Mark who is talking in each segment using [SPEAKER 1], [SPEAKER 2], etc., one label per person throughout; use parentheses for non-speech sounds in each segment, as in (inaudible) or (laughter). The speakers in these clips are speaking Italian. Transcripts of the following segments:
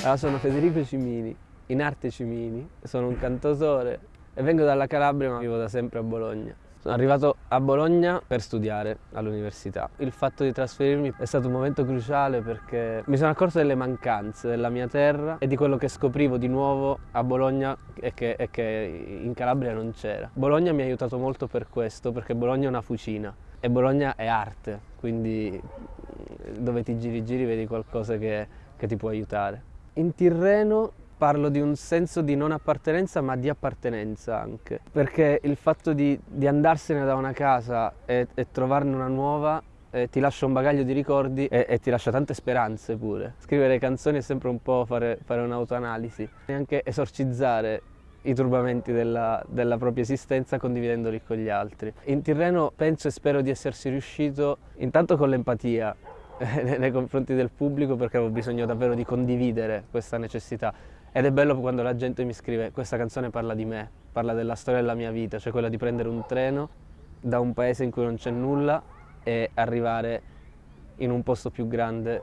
[SPEAKER 1] Allora, sono Federico Cimini, in arte Cimini, sono un cantautore e vengo dalla Calabria ma vivo da sempre a Bologna. Sono arrivato a Bologna per studiare all'università. Il fatto di trasferirmi è stato un momento cruciale perché mi sono accorto delle mancanze della mia terra e di quello che scoprivo di nuovo a Bologna e che, e che in Calabria non c'era. Bologna mi ha aiutato molto per questo, perché Bologna è una fucina e Bologna è arte, quindi dove ti giri giri vedi qualcosa che, che ti può aiutare. In Tirreno parlo di un senso di non appartenenza ma di appartenenza anche perché il fatto di, di andarsene da una casa e, e trovarne una nuova eh, ti lascia un bagaglio di ricordi e, e, ti lascia tante speranze pure. Scrivere canzoni è sempre un po' fare, fare un'autoanalisi e anche esorcizzare i turbamenti della, della, propria esistenza condividendoli con gli altri. In Tirreno penso e spero di essersi riuscito intanto con l'empatia (laughs) nei confronti del pubblico perché avevo bisogno davvero di condividere questa necessità ed è bello quando la gente mi scrive questa canzone parla di me, parla della storia della mia vita, cioè quella di prendere un treno da un paese in cui non c'è nulla e arrivare in un posto più grande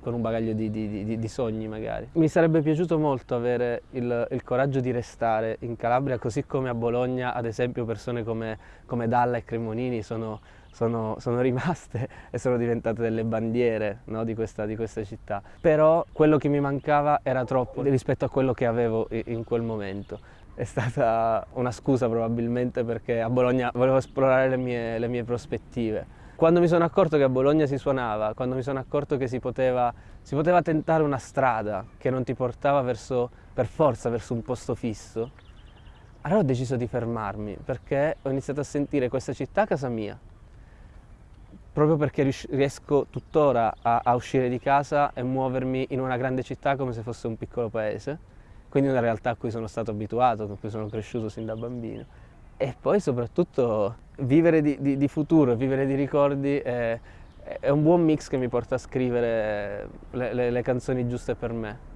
[SPEAKER 1] con un bagaglio di, di, di, di, sogni magari. Mi sarebbe piaciuto molto avere il, il, coraggio di restare in Calabria, così come a Bologna, ad esempio persone come, come Dalla e Cremonini sono, sono, sono, rimaste (laughs) e sono diventate delle bandiere no, di, questa, di questa città. Però quello che mi mancava era troppo rispetto a quello che avevo in quel momento è stata una scusa probabilmente perché a Bologna volevo esplorare le mie, le mie prospettive. Quando mi sono accorto che a Bologna si suonava, quando mi sono accorto che si poteva, si poteva tentare una strada che non ti portava verso, per forza verso un posto fisso, allora ho deciso di fermarmi perché ho iniziato a sentire questa città casa mia. Proprio perché riesco tuttora a, a uscire di casa e muovermi in una grande città come se fosse un piccolo paese, quindi una realtà a cui sono stato abituato, con cui sono cresciuto sin da bambino. E poi soprattutto vivere di, di, di futuro, vivere di ricordi è, è, un buon mix che mi porta a scrivere le, le, le canzoni giuste per me.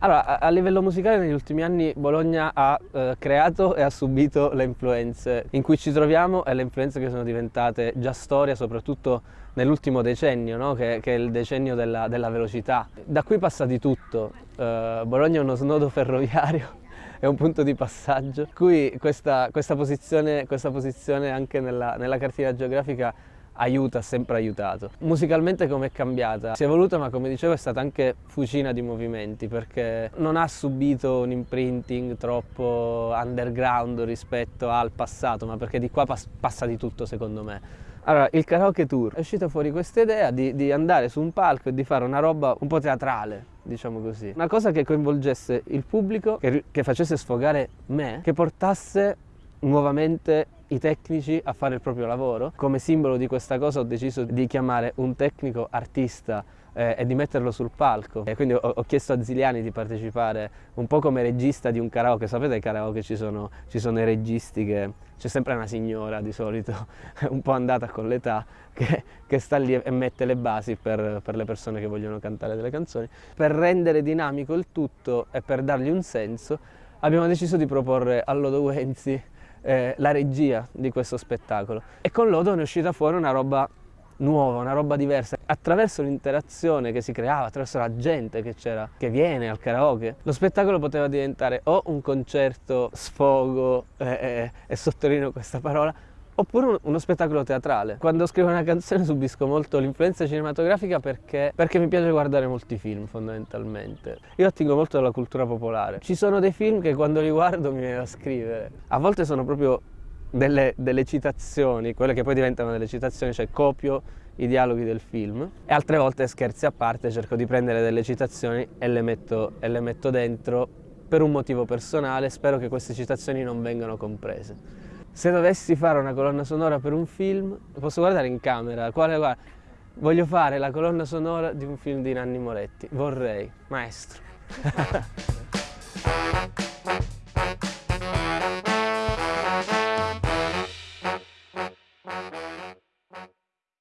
[SPEAKER 1] Allora, a, livello musicale negli ultimi anni Bologna ha eh, creato e ha subito le influenze in cui ci troviamo e le influenze che sono diventate già storia, soprattutto nell'ultimo decennio, no? che, che, è il decennio della, della, velocità. Da qui passa di tutto. Eh, Bologna è uno snodo (laughs) ferroviario è un punto di passaggio. Qui questa, questa, posizione, questa posizione, anche nella, nella cartina geografica aiuta, ha sempre aiutato. Musicalmente come è cambiata? Si è evoluta ma come dicevo è stata anche fucina di movimenti perché non ha subito un imprinting troppo underground rispetto al passato ma perché di qua pas passa di tutto secondo me. Allora, il karaoke tour è uscita fuori questa idea di, di andare su un palco e di fare una roba un po' teatrale, diciamo così. Una cosa che coinvolgesse il pubblico, che, che facesse sfogare me, che portasse nuovamente i tecnici a fare il proprio lavoro. Come simbolo di questa cosa ho deciso di chiamare un tecnico artista eh, e di metterlo sul palco. E quindi ho, chiesto a Ziliani di partecipare un po' come regista di un karaoke. Sapete ai karaoke ci sono, ci sono i registi che c'è sempre una signora di solito, (laughs) un po' andata con l'età, che, che, sta lì e mette le basi per, per le persone che vogliono cantare delle canzoni. Per rendere dinamico il tutto e per dargli un senso abbiamo deciso di proporre a Lodo Wenzi eh, la regia di questo spettacolo e con Lodo ne è uscita fuori una roba nuova, una roba diversa. Attraverso l'interazione che si creava, attraverso la gente che c'era, che viene al karaoke, lo spettacolo poteva diventare o un concerto sfogo, eh, eh, e sottolineo questa parola, oppure uno spettacolo teatrale. Quando scrivo una canzone subisco molto l'influenza cinematografica perché, perché, mi piace guardare molti film fondamentalmente. Io attingo molto dalla cultura popolare. Ci sono dei film che quando li guardo mi viene da scrivere. A volte sono proprio delle, delle, citazioni, quelle che poi diventano delle citazioni, cioè copio i dialoghi del film e altre volte scherzi a parte cerco di prendere delle citazioni e le metto, e le metto dentro per un motivo personale, spero che queste citazioni non vengano comprese. Se dovessi fare una colonna sonora per un film, posso guardare in camera, quale, guarda, voglio fare la colonna sonora di un film di Nanni Moretti, vorrei, maestro. (laughs)